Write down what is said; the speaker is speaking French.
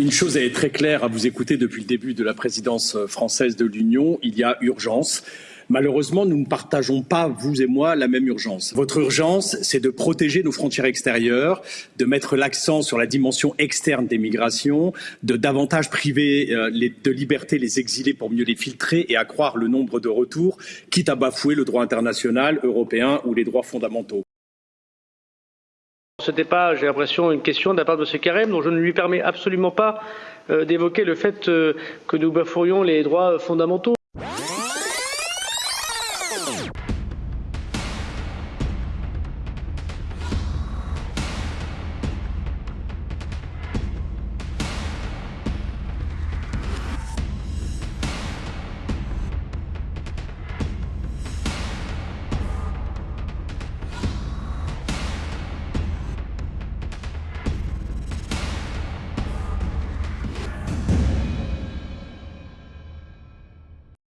Une chose est très claire à vous écouter depuis le début de la présidence française de l'Union, il y a urgence. Malheureusement, nous ne partageons pas, vous et moi, la même urgence. Votre urgence, c'est de protéger nos frontières extérieures, de mettre l'accent sur la dimension externe des migrations, de davantage priver euh, de liberté les exilés pour mieux les filtrer et accroître le nombre de retours, quitte à bafouer le droit international, européen ou les droits fondamentaux. Ce n'était pas, j'ai l'impression, une question de la part de M. Carême, dont je ne lui permets absolument pas euh, d'évoquer le fait euh, que nous bafourions les droits fondamentaux.